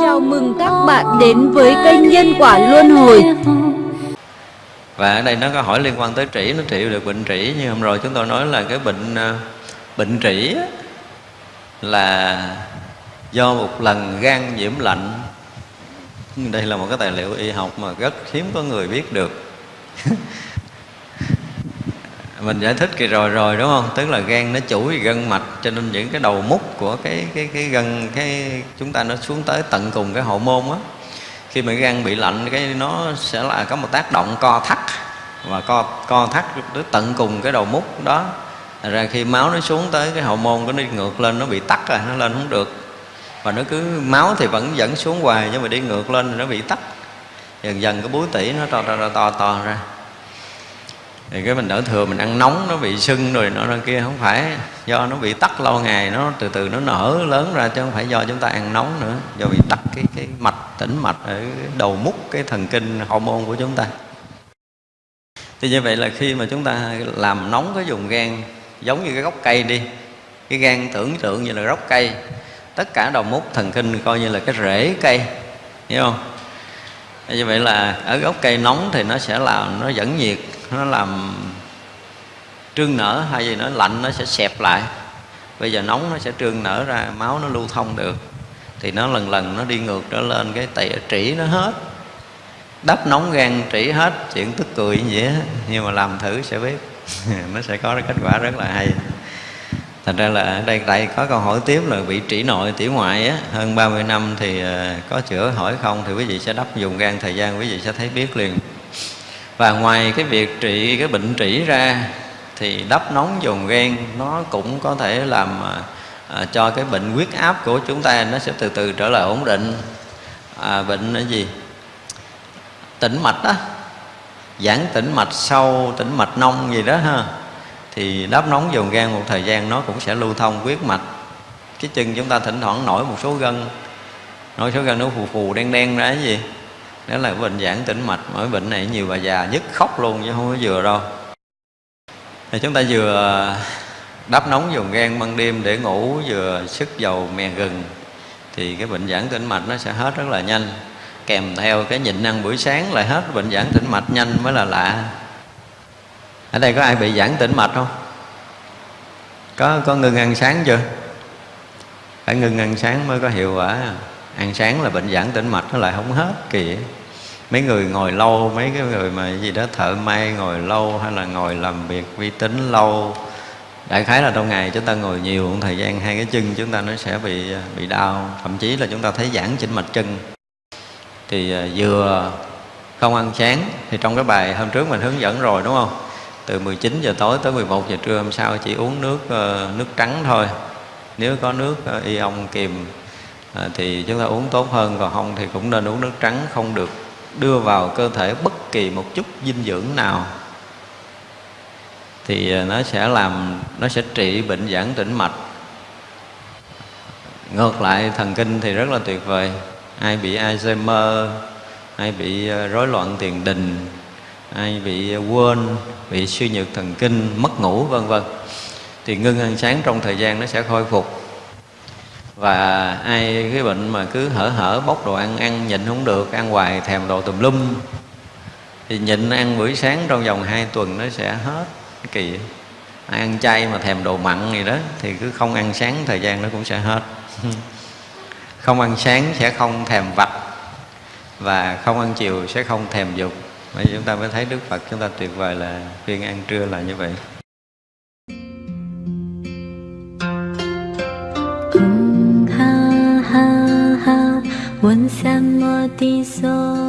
Chào mừng các bạn đến với kênh Nhân Quả Luân Hồi. Và ở đây nó có hỏi liên quan tới trĩ, nó trị được bệnh trĩ. Như hôm rồi chúng tôi nói là cái bệnh ờ, bệnh trĩ là do một lần gan nhiễm lạnh. Đây là một cái tài liệu y học mà rất hiếm có người biết được. mình giải thích kỳ rồi rồi, đúng không? Tức là gan nó chủ về gân mạch, cho nên những cái đầu mút của cái cái cái gân, cái chúng ta nó xuống tới tận cùng cái hậu môn á. Khi mà gan bị lạnh, cái nó sẽ là có một tác động co thắt. Và co co thắt tới tận cùng cái đầu mút đó. Thật ra khi máu nó xuống tới cái hậu môn nó đi ngược lên, nó bị tắt rồi, nó lên không được. Và nó cứ, máu thì vẫn dẫn xuống hoài, nhưng mà đi ngược lên thì nó bị tắt dần dần cái búi tỉ nó to to to to ra thì cái mình đỡ thừa mình ăn nóng, nó bị sưng rồi nó ra kia, không phải do nó bị tắc lâu ngày, nó từ từ nó nở lớn ra chứ không phải do chúng ta ăn nóng nữa, do bị tắc cái cái mạch, tĩnh mạch ở đầu mút, cái thần kinh hormone của chúng ta. Thì như vậy là khi mà chúng ta làm nóng cái vùng gan, giống như cái gốc cây đi, cái gan tưởng tượng như là gốc cây, tất cả đầu mút thần kinh coi như là cái rễ cây, hiểu không? Như vậy là ở gốc cây nóng thì nó sẽ làm, nó dẫn nhiệt nó làm trương nở hay gì nó lạnh nó sẽ xẹp lại. Bây giờ nóng nó sẽ trương nở ra, máu nó lưu thông được. Thì nó lần lần nó đi ngược trở lên, cái tỉ trĩ nó hết. Đắp nóng gan, trĩ hết, chuyện tức cười như vậy nhưng mà làm thử sẽ biết. Nó sẽ có kết quả rất là hay. Thành ra là ở đây tại có câu hỏi tiếp là bị trĩ nội tỉ ngoại á. Hơn 30 năm thì ờ, có chữa hỏi không thì quý vị sẽ đắp dùng gan, thời gian quý vị sẽ thấy biết liền và ngoài cái việc trị cái bệnh trĩ ra thì đắp nóng dùng gan nó cũng có thể làm à, à, cho cái bệnh huyết áp của chúng ta nó sẽ từ từ trở lại ổn định. À, bệnh là gì? Tĩnh mạch đó giãn tĩnh mạch sâu tĩnh mạch nông gì đó ha. Thì đắp nóng dùng gan một thời gian nó cũng sẽ lưu thông huyết mạch. Cái chân chúng ta thỉnh thoảng nổi một số gân nổi số gân nó phù phù đen đen ra cái gì? Đó là bệnh giãn tĩnh mạch. Mỗi bệnh này nhiều bà già nhất khóc luôn chứ không có vừa đâu. Thì chúng ta vừa đắp nóng dùng gan ban đêm để ngủ, vừa sức dầu mè gừng, thì cái bệnh giãn tĩnh mạch nó sẽ hết rất là nhanh. Kèm theo cái nhịn ăn buổi sáng lại hết bệnh giãn tĩnh mạch nhanh mới là lạ. Ở đây có ai bị giãn tĩnh mạch không? Có có ngừng ăn sáng chưa? Phải ngừng ăn sáng mới có hiệu quả. Ăn sáng là bệnh giãn tĩnh mạch nó lại không hết kìa mấy người ngồi lâu, mấy cái người mà gì đó thợ may ngồi lâu hay là ngồi làm việc vi tính lâu, đại khái là trong ngày chúng ta ngồi nhiều thời gian hai cái chân chúng ta nó sẽ bị bị đau. Thậm chí là chúng ta thấy giãn chỉnh mạch chân. Thì à, vừa không ăn sáng, thì trong cái bài hôm trước mình hướng dẫn rồi, đúng không? Từ 19 giờ tối tới 11 giờ trưa hôm sau chỉ uống nước ờ, nước trắng thôi. Nếu có nước ờ, ion kiềm ờ, thì chúng ta uống tốt hơn. Còn không thì cũng nên uống nước trắng, không được đưa vào cơ thể bất kỳ một chút dinh dưỡng nào, thì à, nó sẽ làm, nó sẽ trị bệnh giãn tĩnh mạch. Ngược lại, thần kinh thì rất là tuyệt vời. Ai bị Alzheimer, ai bị à, rối loạn tiền đình, ai bị à, quên, bị suy nhược thần kinh, mất ngủ, vân vân. Thì ngưng ăn sáng trong thời gian nó sẽ khôi phục và ai cái bệnh mà cứ hở hở bốc đồ ăn ăn nhịn không được, ăn hoài thèm đồ tùm lum. Thì nhịn ăn buổi sáng trong vòng 2 tuần nó sẽ hết kỳ. Ai ăn chay mà thèm đồ mặn gì đó thì cứ không ăn sáng, thời gian nó cũng sẽ hết. Không ăn sáng sẽ không thèm vặt và không ăn chiều sẽ không thèm dục. Vậy chúng ta mới thấy Đức Phật chúng ta tuyệt vời là khuyên ăn trưa là như vậy. ha ha ha 问三摩地所。